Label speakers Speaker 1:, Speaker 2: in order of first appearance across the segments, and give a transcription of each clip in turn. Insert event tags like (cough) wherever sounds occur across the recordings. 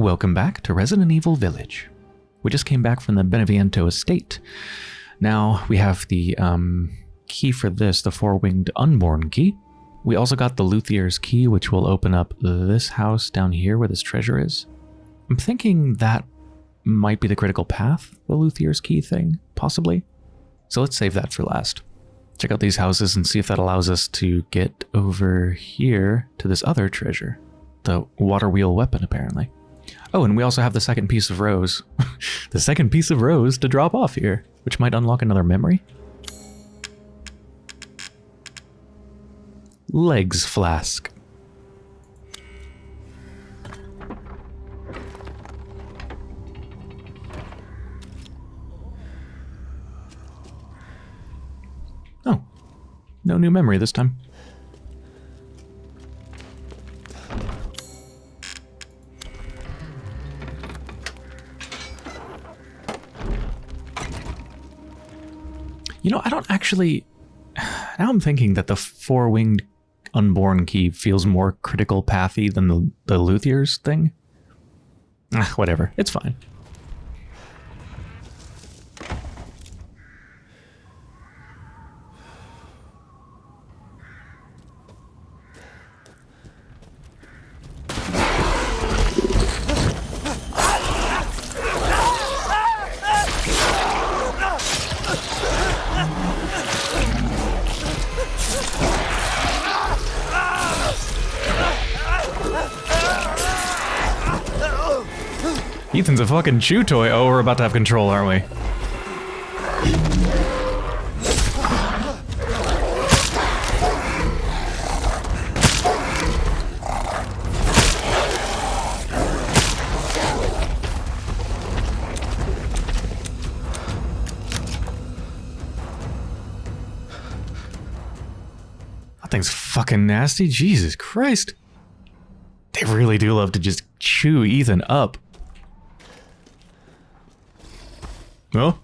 Speaker 1: Welcome back to Resident Evil Village. We just came back from the Beneviento estate. Now we have the um, key for this, the four-winged unborn key. We also got the Luthier's key, which will open up this house down here where this treasure is. I'm thinking that might be the critical path, the Luthier's key thing, possibly. So let's save that for last. Check out these houses and see if that allows us to get over here to this other treasure. The water wheel weapon, apparently. Oh, and we also have the second piece of rose. (laughs) the second piece of rose to drop off here, which might unlock another memory. Legs flask. Oh, no new memory this time. You know, I don't actually... Now I'm thinking that the four-winged unborn key feels more critical pathy than the, the Luthier's thing. Ah, whatever. It's fine. Ethan's a fucking chew toy. Oh, we're about to have control, aren't we? That thing's fucking nasty. Jesus Christ. They really do love to just chew Ethan up. No?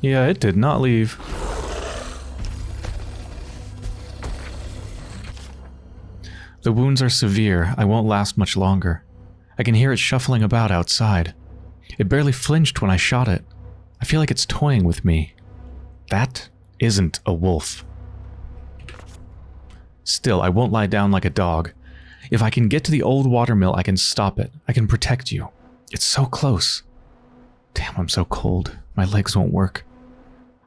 Speaker 1: Yeah, it did not leave. The wounds are severe. I won't last much longer. I can hear it shuffling about outside. It barely flinched when I shot it. I feel like it's toying with me. That isn't a wolf. Still, I won't lie down like a dog. If I can get to the old watermill, I can stop it. I can protect you. It's so close. Damn, I'm so cold. My legs won't work.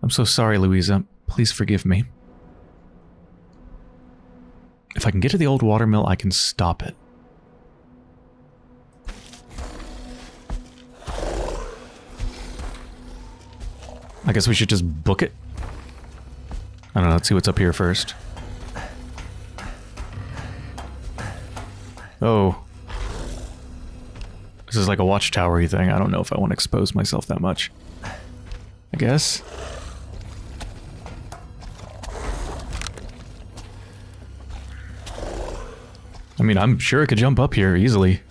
Speaker 1: I'm so sorry, Louisa. Please forgive me. If I can get to the old watermill, I can stop it. I guess we should just book it. I don't know, let's see what's up here first. Oh. This is like a watchtowery thing. I don't know if I want to expose myself that much. I guess. I mean, I'm sure I could jump up here easily.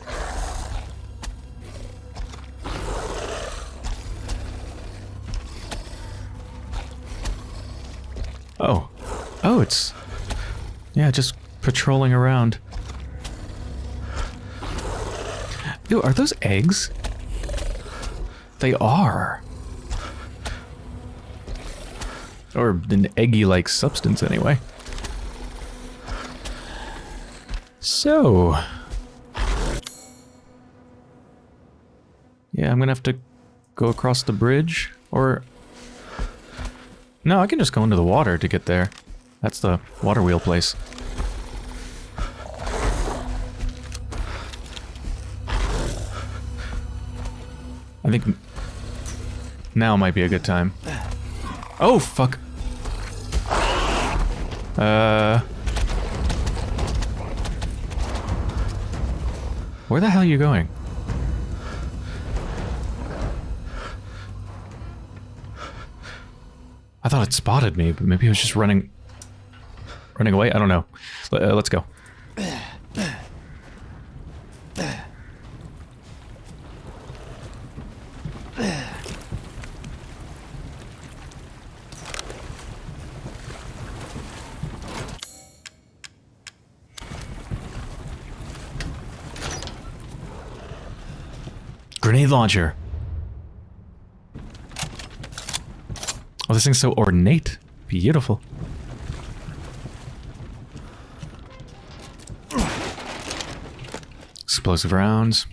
Speaker 1: Oh. Oh, it's... Yeah, just patrolling around. Are those eggs? They are. Or an eggy-like substance, anyway. So... Yeah, I'm gonna have to go across the bridge, or... No, I can just go into the water to get there. That's the water wheel place. Now might be a good time. Oh, fuck. Uh... Where the hell are you going? I thought it spotted me, but maybe it was just running... Running away? I don't know. Uh, let's go. Oh, this thing's so ornate. Beautiful. Explosive rounds.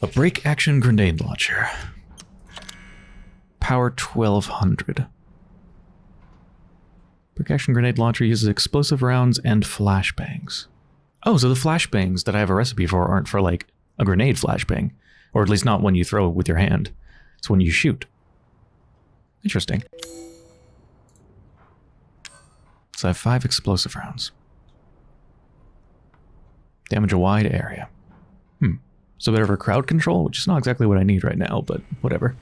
Speaker 1: A break action grenade launcher. Power 1200. Break action grenade launcher uses explosive rounds and flashbangs. Oh, so the flashbangs that I have a recipe for aren't for like a grenade flashbang, or at least not when you throw with your hand. It's when you shoot. Interesting. So I have five explosive rounds. Damage a wide area. Hmm. So better for crowd control, which is not exactly what I need right now, but whatever.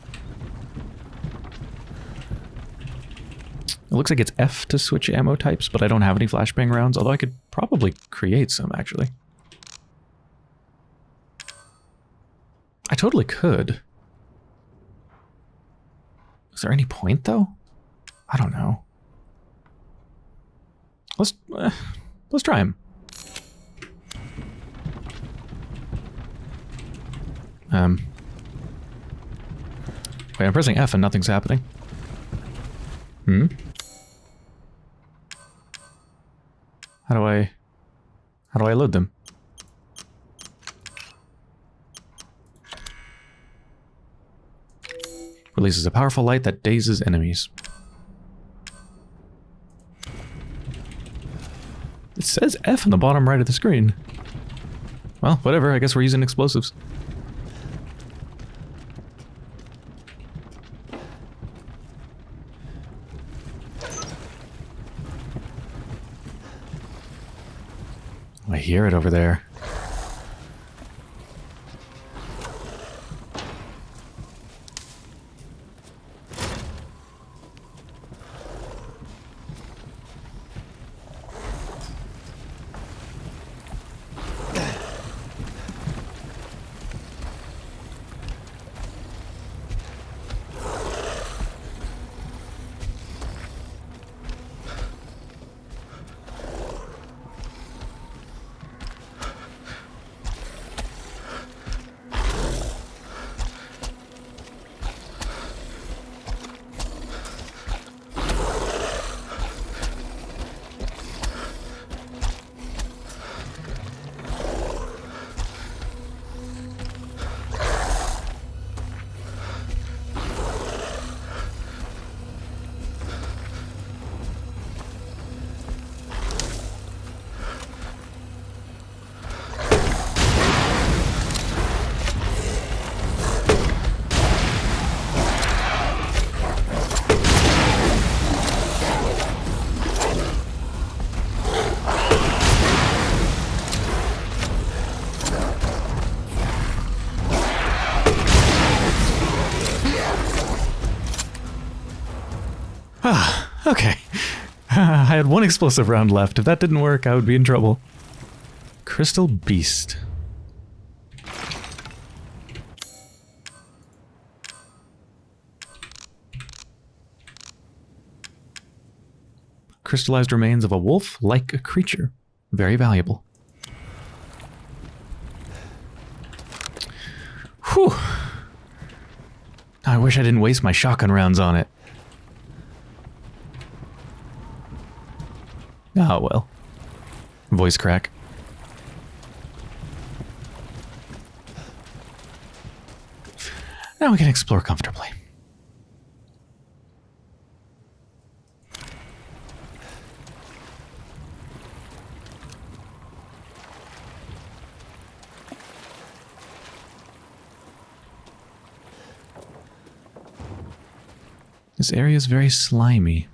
Speaker 1: It looks like it's F to switch ammo types, but I don't have any flashbang rounds, although I could probably create some, actually. I totally could. Is there any point, though? I don't know. Let's, uh, let's try him. Um. Wait, I'm pressing F and nothing's happening. Hmm? How do I... How do I load them? Releases a powerful light that dazes enemies. It says F in the bottom right of the screen. Well, whatever, I guess we're using explosives. I hear it over there. Okay. (laughs) I had one explosive round left. If that didn't work, I would be in trouble. Crystal Beast. Crystallized remains of a wolf-like creature. Very valuable. Whew. I wish I didn't waste my shotgun rounds on it. Oh well. Voice crack. Now we can explore comfortably. This area is very slimy.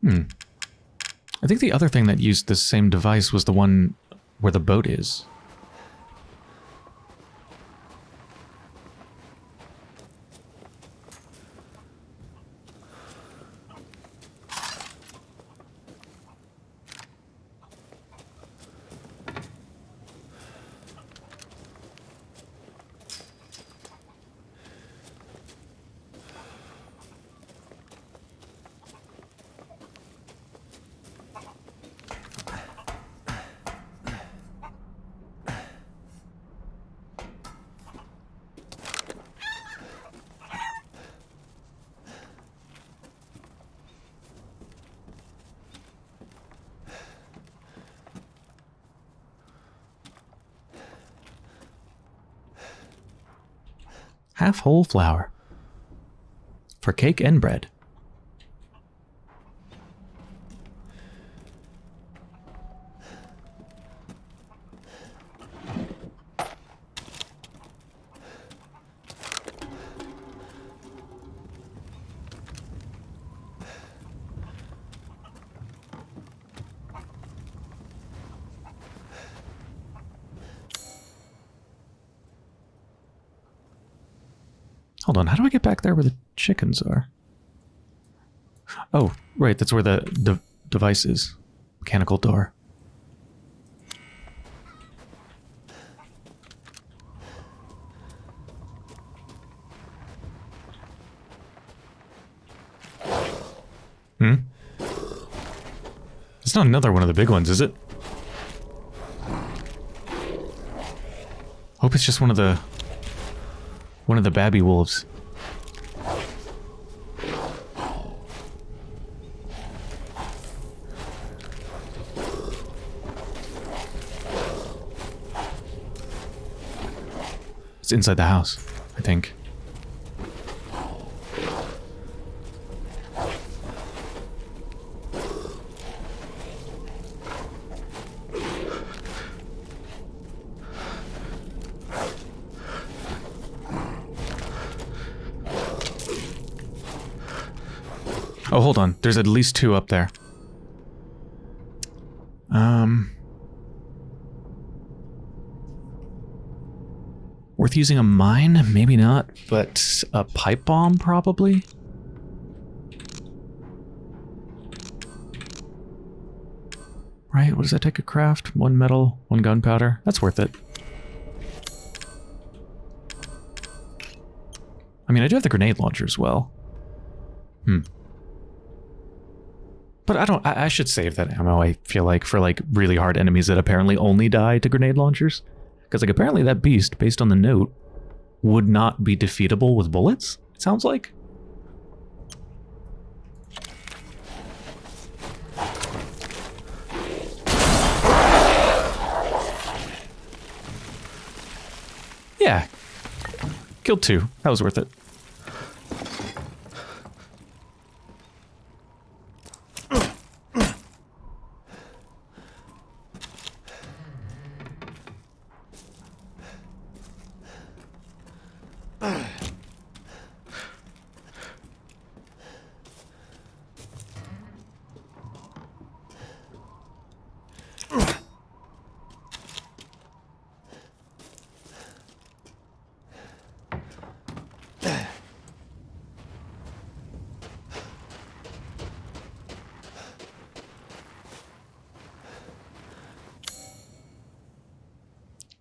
Speaker 1: Hmm. I think the other thing that used this same device was the one where the boat is. Whole flour. For cake and bread. Hold on, how do I get back there where the chickens are? Oh, right, that's where the de device is. Mechanical door. Hmm? It's not another one of the big ones, is it? Hope it's just one of the one of the babby wolves. It's inside the house, I think. Oh, hold on. There's at least two up there. Um... Worth using a mine? Maybe not, but a pipe bomb probably? Right, what does that take a craft? One metal, one gunpowder. That's worth it. I mean, I do have the grenade launcher as well. Hmm. But I don't, I, I, should save that ammo, I feel like, for like really hard enemies that apparently only die to grenade launchers. Because like apparently that beast, based on the note, would not be defeatable with bullets, it sounds like. Yeah. Killed two. That was worth it.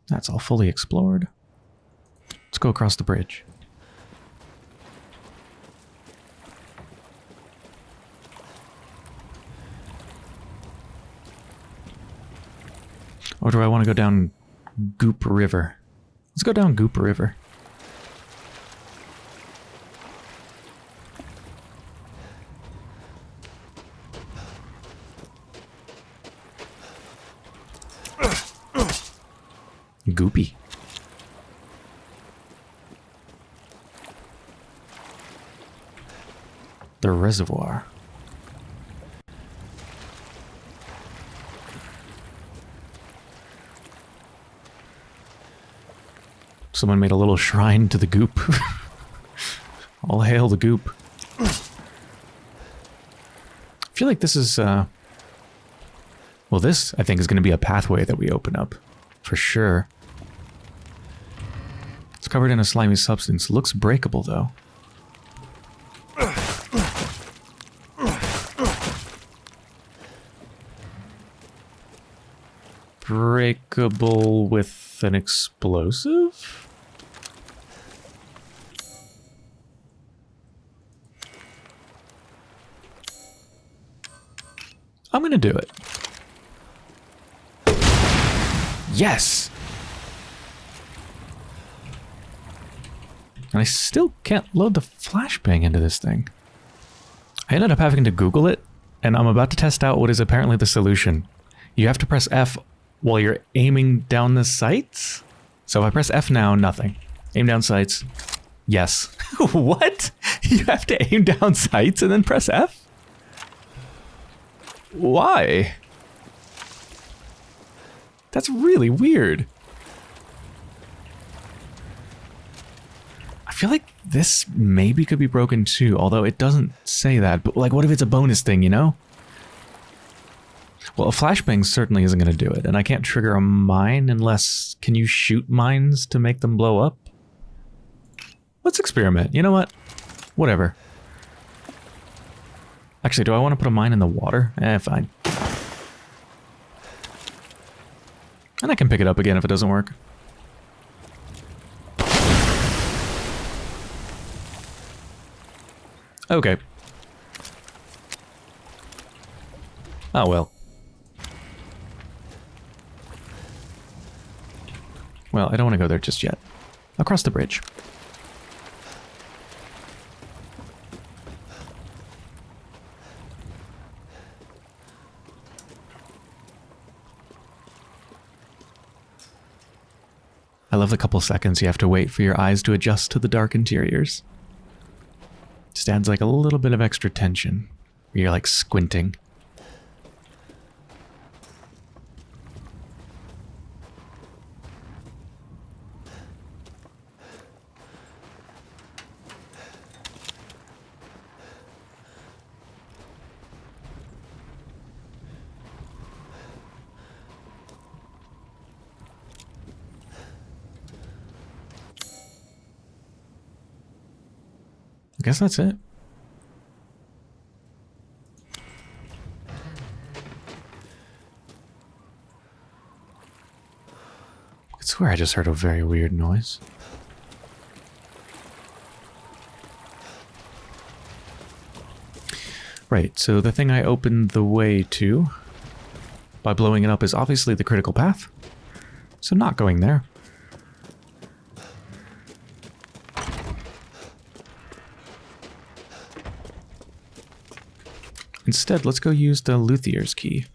Speaker 1: That's all fully explored. Let's go across the bridge. Or do I want to go down Goop River? Let's go down Goop River. Goopy. The reservoir. Someone made a little shrine to the goop. (laughs) All hail the goop. I feel like this is, uh... Well, this, I think, is going to be a pathway that we open up. For sure. It's covered in a slimy substance. Looks breakable, though. With an explosive? I'm gonna do it. Yes! And I still can't load the flashbang into this thing. I ended up having to Google it, and I'm about to test out what is apparently the solution. You have to press F while you're aiming down the sights? So if I press F now, nothing. Aim down sights, Yes. (laughs) what? You have to aim down sights and then press F? Why? That's really weird. I feel like this maybe could be broken too, although it doesn't say that. But like, what if it's a bonus thing, you know? Well, a flashbang certainly isn't going to do it, and I can't trigger a mine unless... Can you shoot mines to make them blow up? Let's experiment. You know what? Whatever. Actually, do I want to put a mine in the water? Eh, fine. And I can pick it up again if it doesn't work. Okay. Oh well. Well, I don't want to go there just yet. I'll the bridge. I love the couple seconds you have to wait for your eyes to adjust to the dark interiors. Just adds like a little bit of extra tension. You're like squinting. I guess that's it. I swear I just heard a very weird noise. Right, so the thing I opened the way to by blowing it up is obviously the critical path. So not going there. Instead, let's go use the Luthier's key.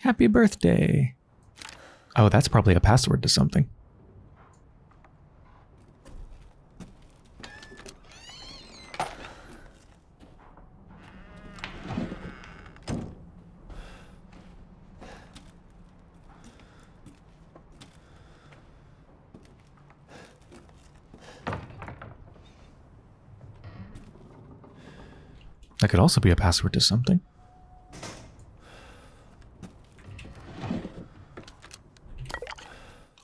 Speaker 1: Happy birthday. Oh, that's probably a password to something. That could also be a password to something.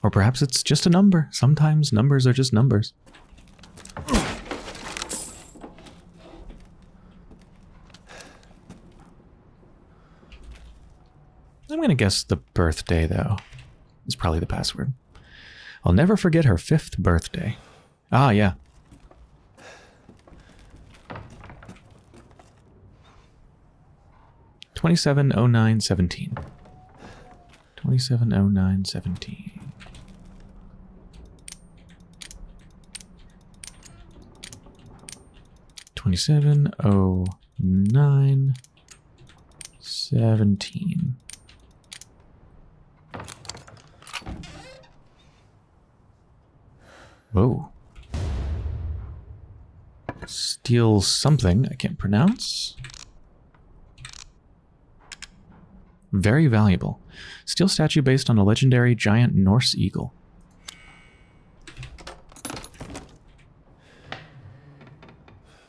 Speaker 1: Or perhaps it's just a number. Sometimes numbers are just numbers. I'm going to guess the birthday, though. Is probably the password. I'll never forget her fifth birthday. Ah, yeah. 270917. 270917. Twenty-seven oh nine seventeen. Whoa. Steel something I can't pronounce. Very valuable. Steel statue based on a legendary giant Norse eagle.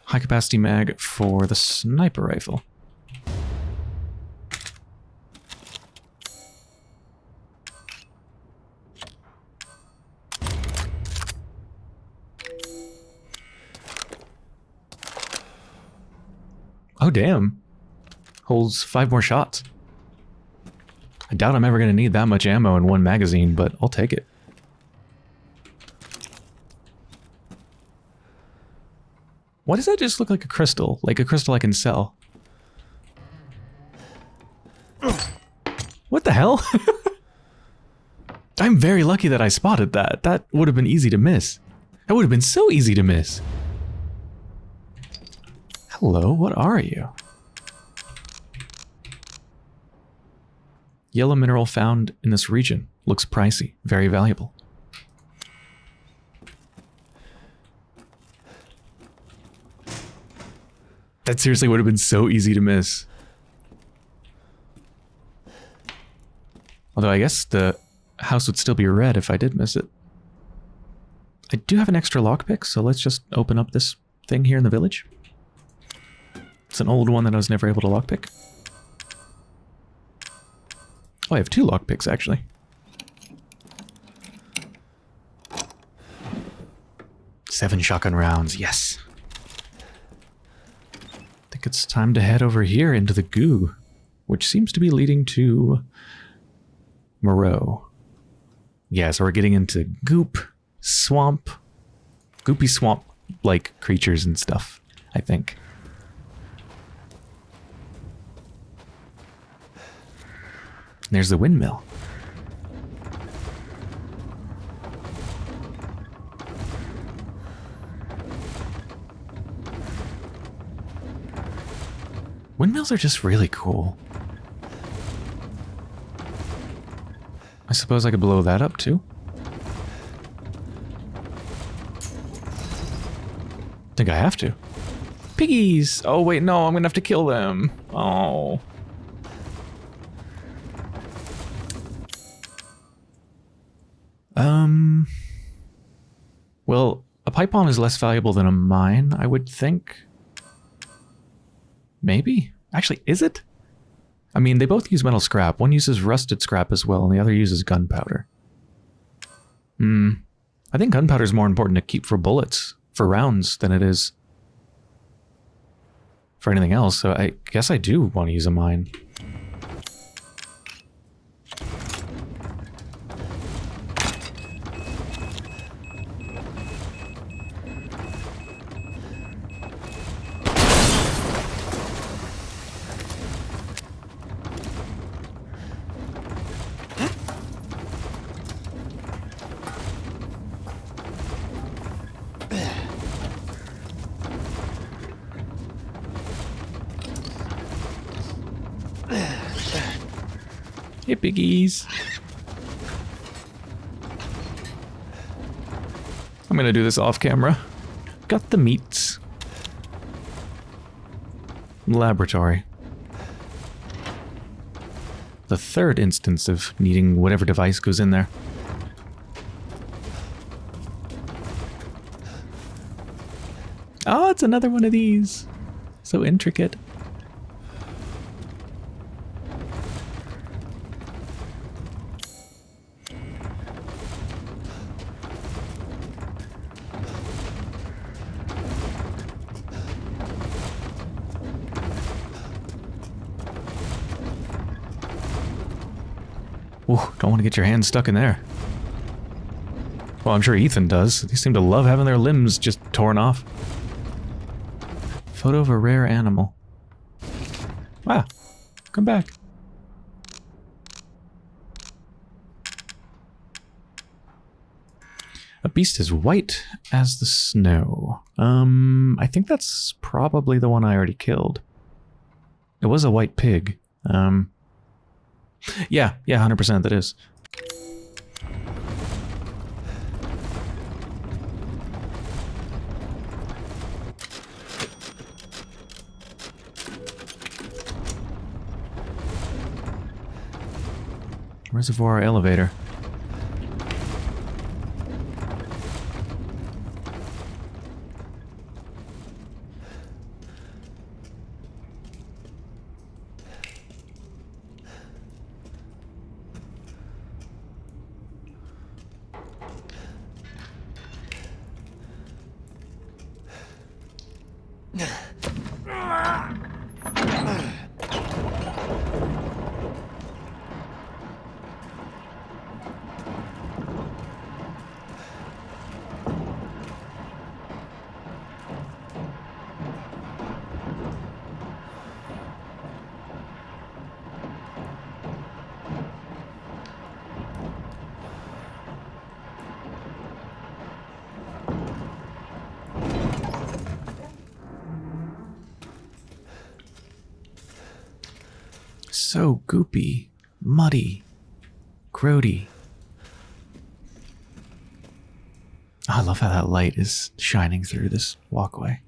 Speaker 1: High capacity mag for the sniper rifle. Oh, damn. Holds five more shots. I doubt I'm ever going to need that much ammo in one magazine, but I'll take it. Why does that just look like a crystal? Like a crystal I can sell? What the hell? (laughs) I'm very lucky that I spotted that. That would have been easy to miss. That would have been so easy to miss. Hello, what are you? Yellow mineral found in this region. Looks pricey. Very valuable. That seriously would have been so easy to miss. Although I guess the house would still be red if I did miss it. I do have an extra lockpick, so let's just open up this thing here in the village. It's an old one that I was never able to lockpick. Oh, I have two lockpicks, actually. Seven shotgun rounds, yes. I think it's time to head over here into the goo, which seems to be leading to Moreau. Yeah, so we're getting into goop, swamp, goopy swamp-like creatures and stuff, I think. There's the windmill. Windmills are just really cool. I suppose I could blow that up too. think I have to. Piggies! Oh wait, no, I'm gonna have to kill them. Oh. Pipe bomb is less valuable than a mine, I would think. Maybe? Actually, is it? I mean, they both use metal scrap. One uses rusted scrap as well, and the other uses gunpowder. Hmm. I think gunpowder is more important to keep for bullets, for rounds, than it is for anything else, so I guess I do want to use a mine. Hey, piggies. I'm gonna do this off camera. Got the meats. Laboratory. The third instance of needing whatever device goes in there. Oh, it's another one of these. So intricate. Don't want to get your hands stuck in there. Well, I'm sure Ethan does. They seem to love having their limbs just torn off. Photo of a rare animal. Ah, Come back. A beast as white as the snow. Um, I think that's probably the one I already killed. It was a white pig. Um, yeah, yeah, 100% that is. Reservoir elevator. So goopy. muddy, grody. I love how that light is shining through this walkway.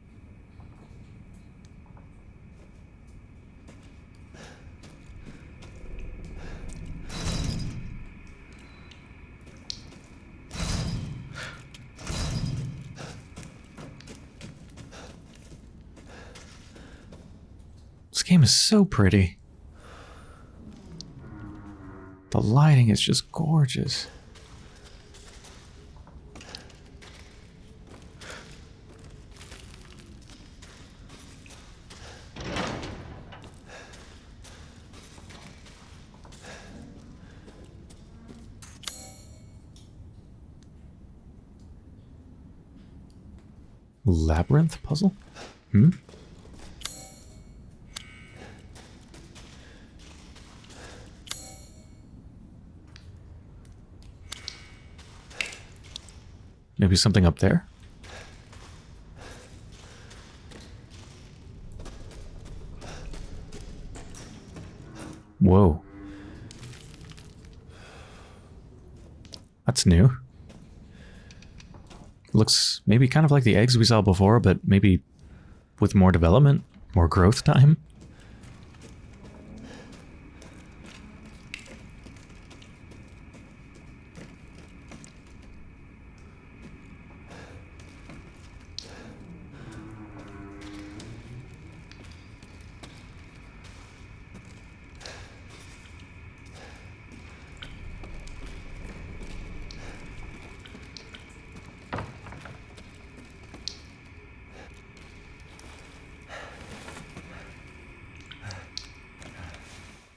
Speaker 1: This game is so pretty. Lighting is just gorgeous. Labyrinth puzzle? Hmm? Maybe something up there? Whoa. That's new. Looks maybe kind of like the eggs we saw before, but maybe with more development, more growth time.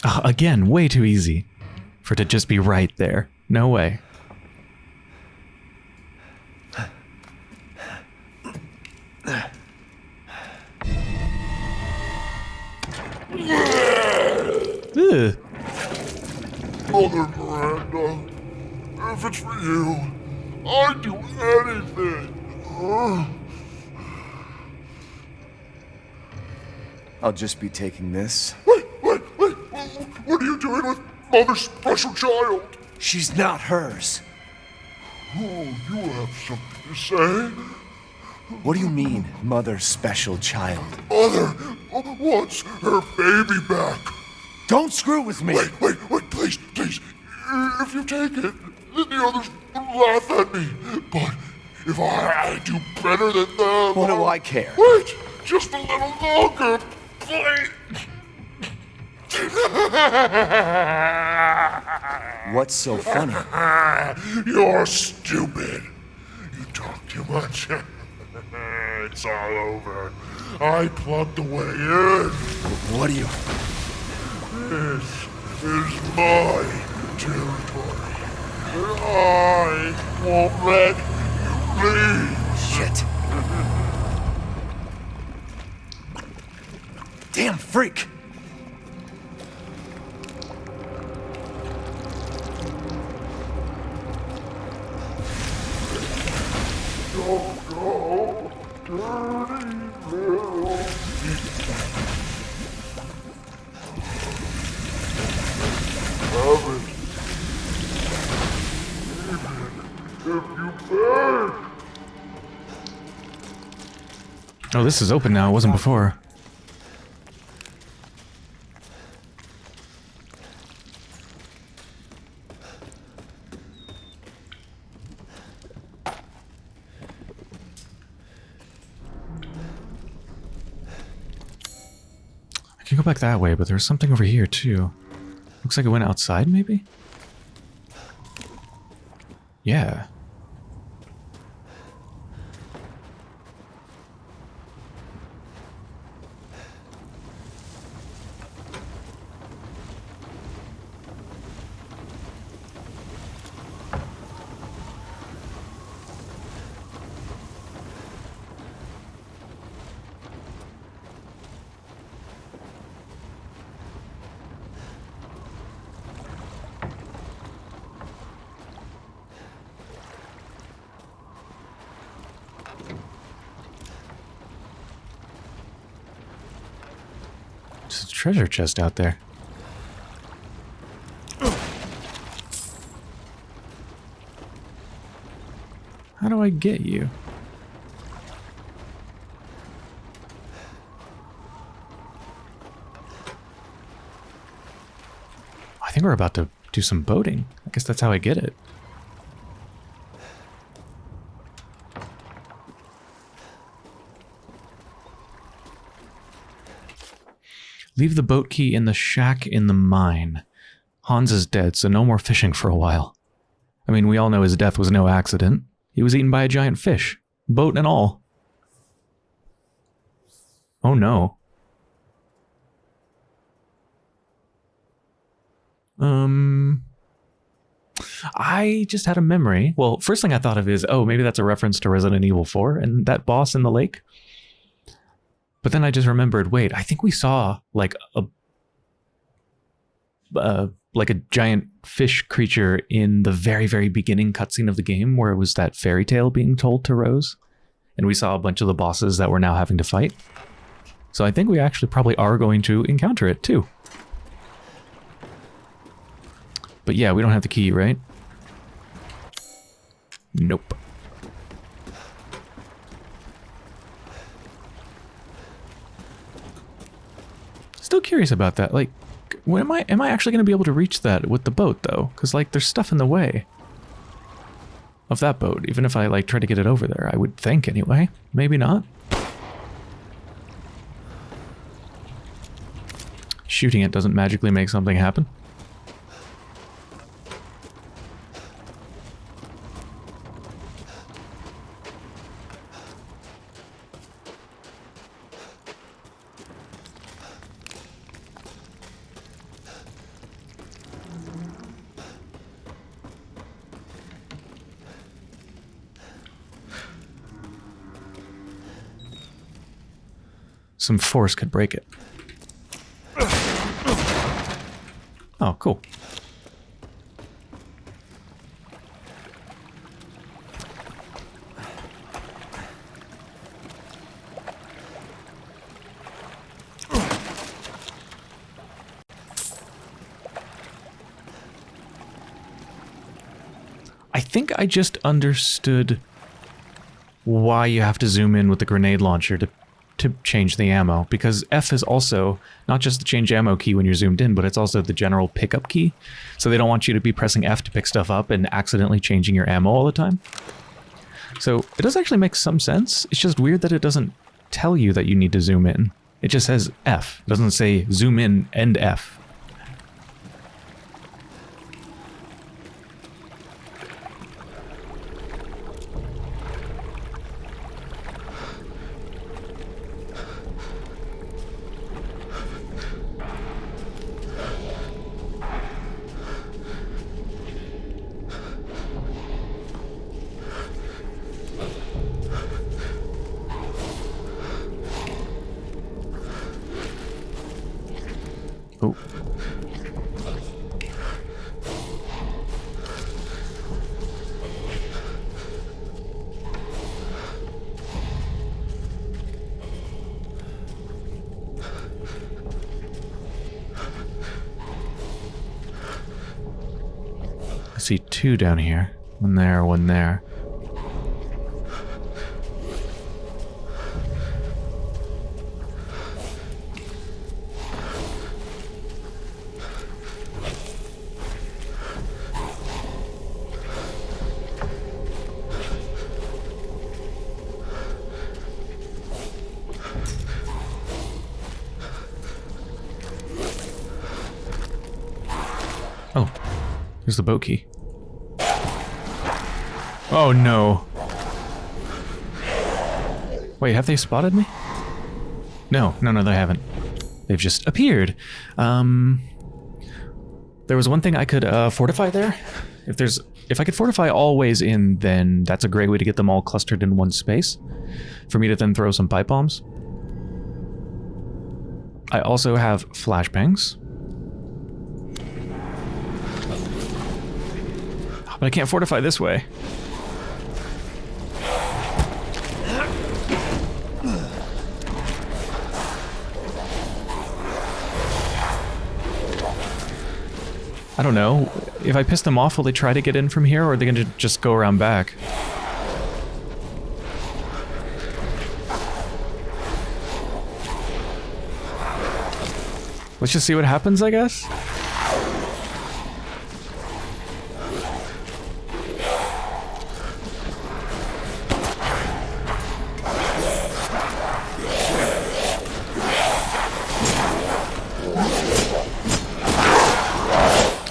Speaker 1: Oh, again, way too easy for it to just be right there. No way. Ugh.
Speaker 2: Mother Miranda, if it's for you, I'd do anything. Uh,
Speaker 3: I'll just be taking this.
Speaker 2: What are you doing with Mother's special child?
Speaker 3: She's not hers.
Speaker 2: Oh, you have something to say?
Speaker 3: What do you mean, mother's special child?
Speaker 2: Mother wants her baby back.
Speaker 3: Don't screw with me!
Speaker 2: Wait, wait, wait, please, please. If you take it, then the others will laugh at me. But if I do better than them...
Speaker 3: What do I care?
Speaker 2: Wait, just a little longer, please. (laughs)
Speaker 3: What's so funny? (laughs)
Speaker 2: You're stupid. You talk too much. (laughs) it's all over. I plugged the way in.
Speaker 3: What do you...
Speaker 2: This is my territory. And I won't let you leave.
Speaker 3: Shit. Damn freak!
Speaker 1: Oh, this is open now. It wasn't before. Go back that way, but there's something over here too. Looks like it went outside, maybe? Yeah. treasure chest out there. How do I get you? I think we're about to do some boating. I guess that's how I get it. Leave the boat key in the shack in the mine. Hans is dead, so no more fishing for a while. I mean, we all know his death was no accident. He was eaten by a giant fish, boat and all. Oh no. Um, I just had a memory. Well, first thing I thought of is, oh, maybe that's a reference to Resident Evil 4 and that boss in the lake. But then I just remembered, wait, I think we saw like a uh, like a giant fish creature in the very very beginning cutscene of the game where it was that fairy tale being told to Rose and we saw a bunch of the bosses that we're now having to fight. So I think we actually probably are going to encounter it too. But yeah, we don't have the key, right? Nope. Still curious about that. Like, when am I am I actually going to be able to reach that with the boat though? Because like, there's stuff in the way of that boat. Even if I like try to get it over there, I would think anyway. Maybe not. Shooting it doesn't magically make something happen. Some force could break it. Oh, cool. I think I just understood why you have to zoom in with the grenade launcher to to change the ammo because F is also not just the change ammo key when you're zoomed in, but it's also the general pickup key. So they don't want you to be pressing F to pick stuff up and accidentally changing your ammo all the time. So it does actually make some sense. It's just weird that it doesn't tell you that you need to zoom in. It just says F. It doesn't say zoom in and F. I see two down here. One there, one there. Oh no. Wait, have they spotted me? No, no, no, they haven't. They've just appeared. Um, there was one thing I could uh, fortify there. If there's, if I could fortify all ways in, then that's a great way to get them all clustered in one space. For me to then throw some pipe bombs. I also have flashbangs. But I can't fortify this way. I don't know. If I piss them off, will they try to get in from here, or are they going to just go around back? Let's just see what happens, I guess?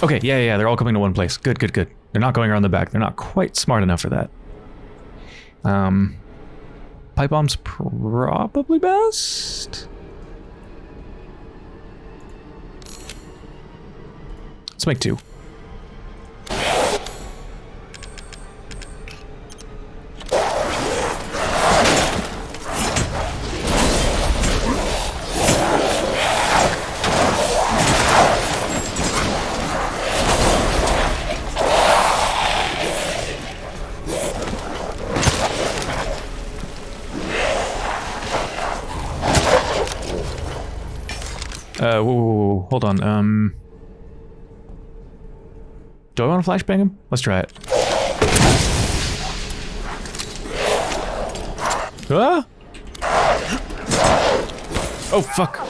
Speaker 1: Okay, yeah, yeah, they're all coming to one place. Good, good, good. They're not going around the back. They're not quite smart enough for that. Um, pipe bomb's probably best. Let's make two. Hold on. Um, do I want to flashbang him? Let's try it. Ah! Oh, fuck.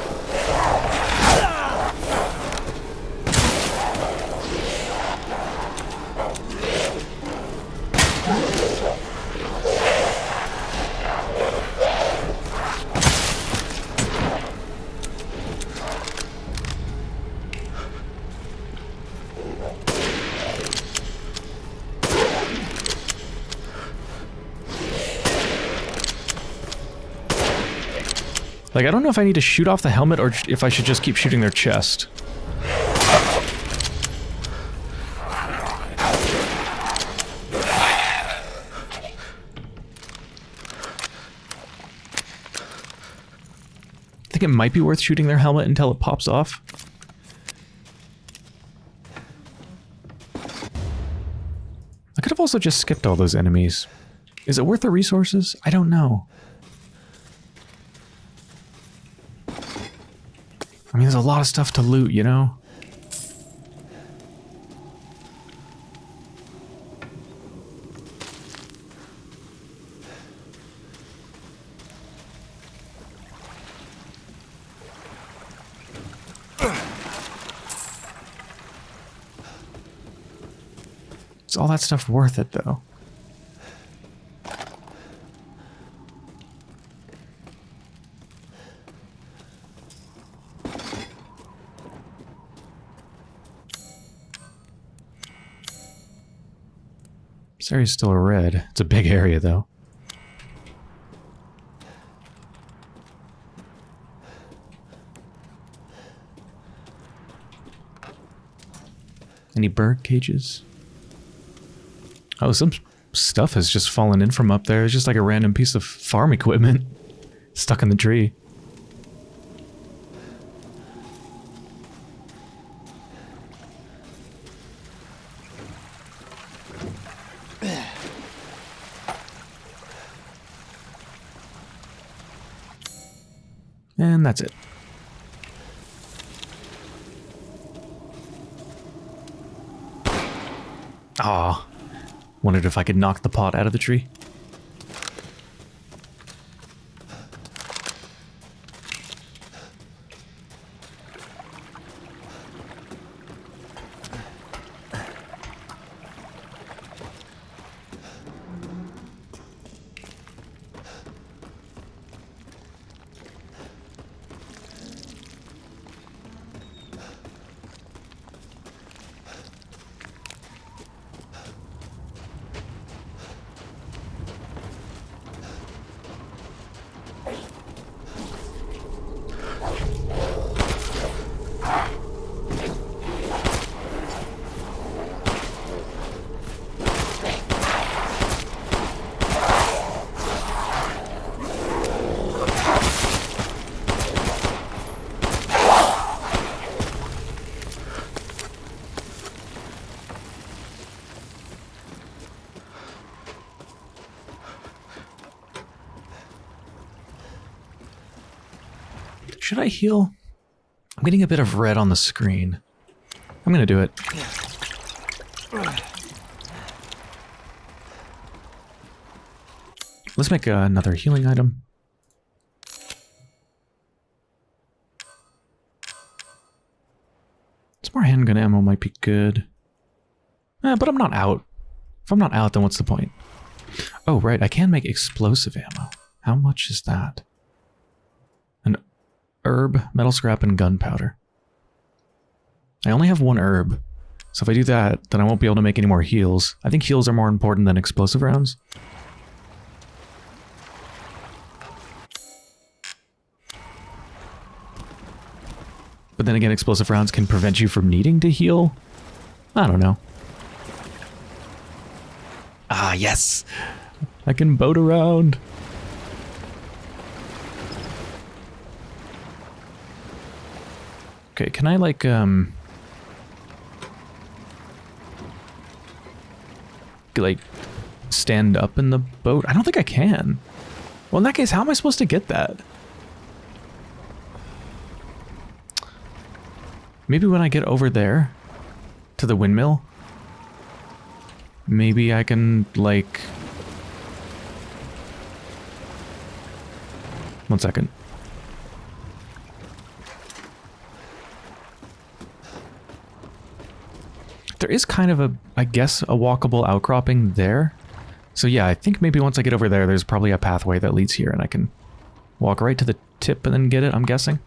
Speaker 1: Like, I don't know if I need to shoot off the helmet or if I should just keep shooting their chest. I think it might be worth shooting their helmet until it pops off. I could have also just skipped all those enemies. Is it worth the resources? I don't know. I mean, there's a lot of stuff to loot, you know? Is all that stuff worth it, though? This area's still red. It's a big area, though. Any bird cages? Oh, some stuff has just fallen in from up there. It's just like a random piece of farm equipment (laughs) stuck in the tree. And that's it. Ah, wondered if I could knock the pot out of the tree. Heal? I'm getting a bit of red on the screen. I'm gonna do it. Let's make another healing item. Some more handgun ammo might be good. Eh, but I'm not out. If I'm not out, then what's the point? Oh, right, I can make explosive ammo. How much is that? Herb, metal scrap, and gunpowder. I only have one herb. So if I do that, then I won't be able to make any more heals. I think heals are more important than explosive rounds. But then again, explosive rounds can prevent you from needing to heal. I don't know. Ah, yes! I can boat around. Okay, can I like, um... Like, stand up in the boat? I don't think I can. Well, in that case, how am I supposed to get that? Maybe when I get over there to the windmill, maybe I can, like... One second. There is kind of a, I guess, a walkable outcropping there. So yeah, I think maybe once I get over there, there's probably a pathway that leads here and I can walk right to the tip and then get it, I'm guessing.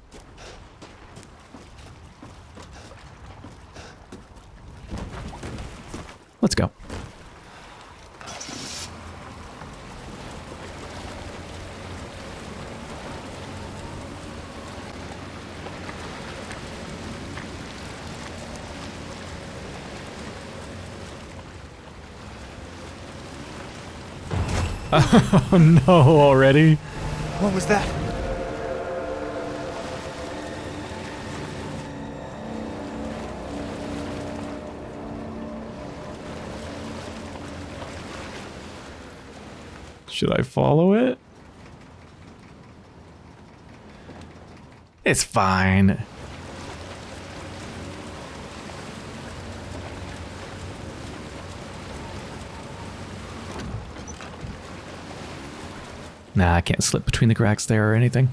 Speaker 1: Let's go. oh (laughs) no, already?
Speaker 3: What was that?
Speaker 1: Should I follow it? It's fine. Nah, I can't slip between the cracks there or anything.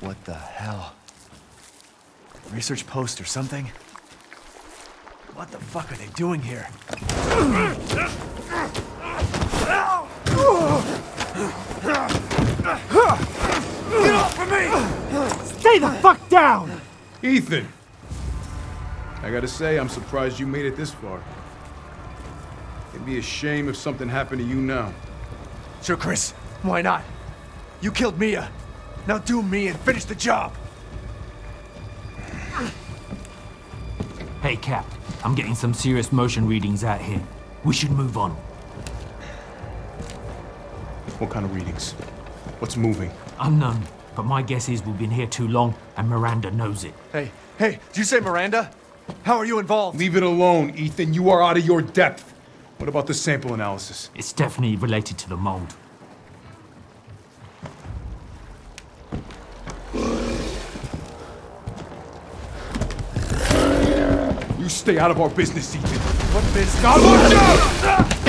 Speaker 3: What the hell? Research post or something? What the fuck are they doing here? Get off of me!
Speaker 4: Stay the fuck down!
Speaker 5: Ethan! I gotta say, I'm surprised you made it this far. It'd be a shame if something happened to you now.
Speaker 3: Sure, Chris. Why not? You killed Mia. Now do me and finish the job.
Speaker 4: Hey, Cap. I'm getting some serious motion readings out here. We should move on.
Speaker 5: What kind of readings? What's moving?
Speaker 4: Unknown, but my guess is we've been here too long, and Miranda knows it.
Speaker 3: Hey, hey, did you say Miranda? How are you involved?
Speaker 5: Leave it alone, Ethan. You are out of your depth. What about the sample analysis?
Speaker 4: It's definitely related to the mold.
Speaker 5: Stay out of our business, Ethan.
Speaker 3: What business?
Speaker 5: God, watch out!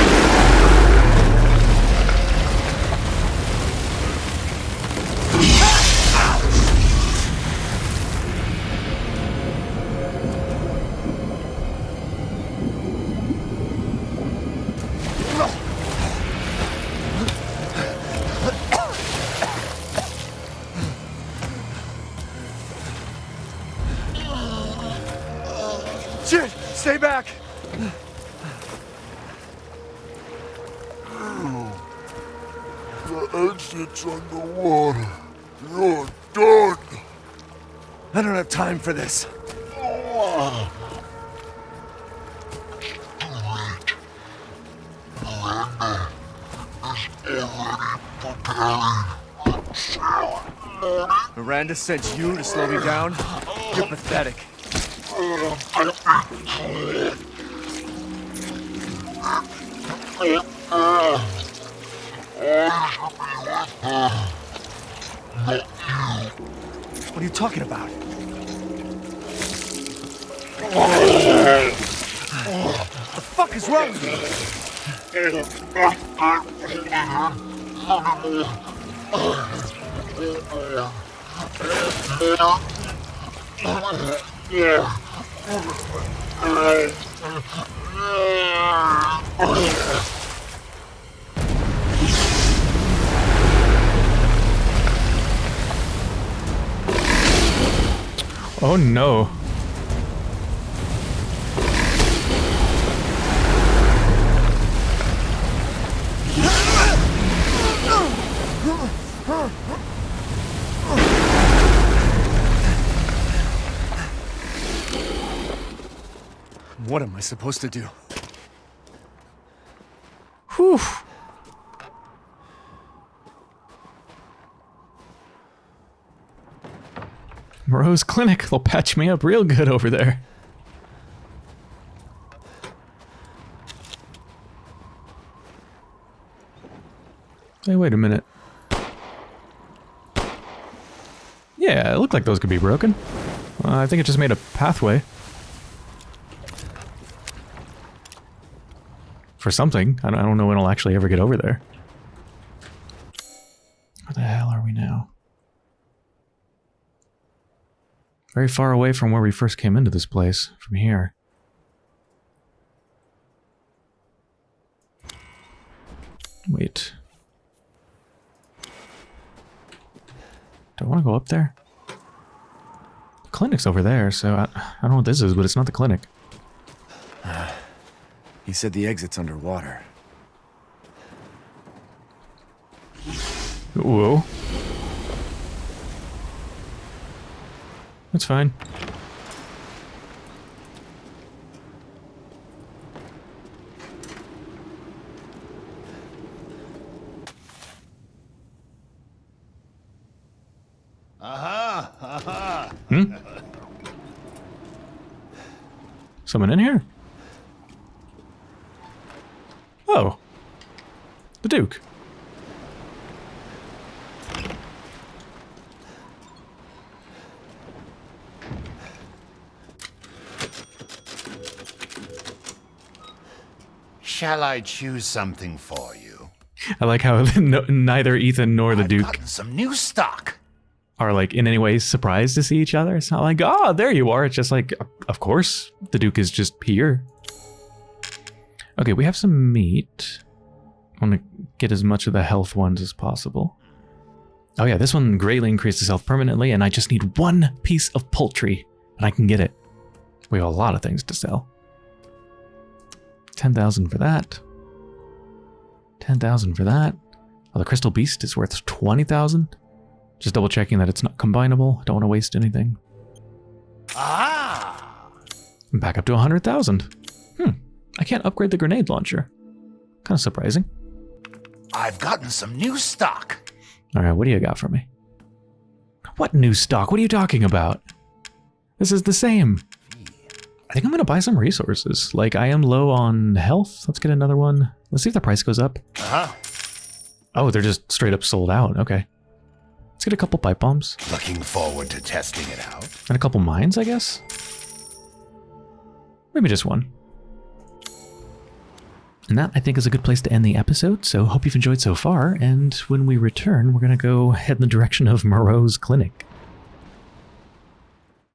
Speaker 3: Stay back!
Speaker 2: The exit's underwater. You're done.
Speaker 3: I don't have time for this. Miranda sent you to slow me down? You're pathetic. What are you talking about? the fuck is wrong with you?
Speaker 1: Oh no.
Speaker 3: What am I supposed to do?
Speaker 1: Whew. Moreau's Clinic. They'll patch me up real good over there. Hey, wait a minute. Yeah, it looked like those could be broken. Uh, I think it just made a pathway. For something. I don't, know when I'll actually ever get over there. Where the hell are we now? Very far away from where we first came into this place, from here. Wait. Do I want to go up there? The clinic's over there, so I, I don't know what this is, but it's not the clinic.
Speaker 3: He said the exit's underwater.
Speaker 1: Whoa. That's fine.
Speaker 2: Aha! Aha! Hmm?
Speaker 1: Someone in here? Oh. The Duke.
Speaker 2: Shall I choose something for you?
Speaker 1: I like how (laughs) no, neither Ethan nor the
Speaker 2: I've
Speaker 1: Duke
Speaker 2: some new stock.
Speaker 1: are like in any way surprised to see each other. It's not like, oh, there you are. It's just like, of course, the Duke is just here. Okay, we have some meat. I want to get as much of the health ones as possible. Oh yeah, this one greatly increases health permanently, and I just need one piece of poultry, and I can get it. We have a lot of things to sell. 10,000 for that. 10,000 for that. Oh, the Crystal Beast is worth 20,000. Just double checking that it's not combinable. Don't want to waste anything.
Speaker 2: Ah!
Speaker 1: Back up to 100,000. Hmm. I can't upgrade the grenade launcher. Kind of surprising.
Speaker 2: I've gotten some new stock.
Speaker 1: All right, what do you got for me? What new stock? What are you talking about? This is the same. I think I'm going to buy some resources. Like, I am low on health. Let's get another one. Let's see if the price goes up.
Speaker 2: Uh-huh.
Speaker 1: Oh, they're just straight up sold out. Okay. Let's get a couple pipe bombs.
Speaker 2: Looking forward to testing it out.
Speaker 1: And a couple mines, I guess? Maybe just one. And that, I think, is a good place to end the episode, so hope you've enjoyed so far, and when we return, we're going to go head in the direction of Moreau's clinic.